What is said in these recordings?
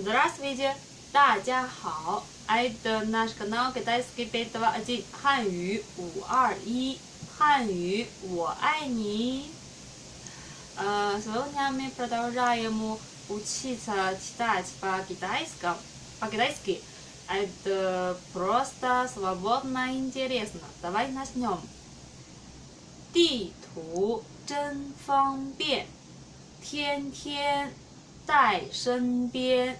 Здравствуйте, 大家好，Это наш канал Китайский 521汉语五二一汉语我爱你。Э, Сегодня мы продолжаем учиться читать по-китайски. По-китайски. Это просто свободно и интересно. Давай начнем. 地图真方便，天天带身边，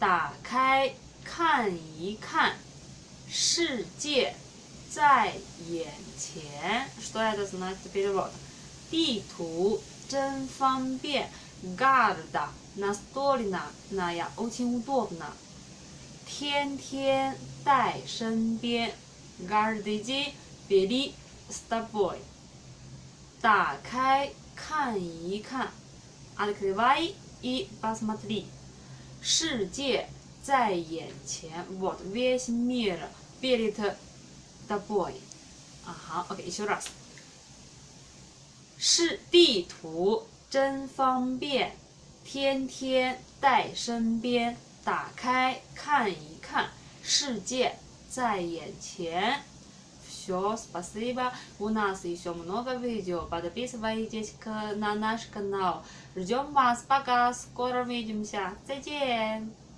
打开看一看，世界在眼前。Что это значит перевод? 地图真方便，Гарда настольная очень удобно。天天带身边，Каждый день бери с тобой。打开看一看，Открывай и посмотри。 世界在眼前，Вот весь мир перед тобой。啊好，OK，еще раз。是地图真方便，天天带身边，打开看一看，世界在眼前。 Все, спасибо. У нас еще много видео. Подписывайтесь на наш канал. Ждем вас. Пока. Скоро увидимся. 再见。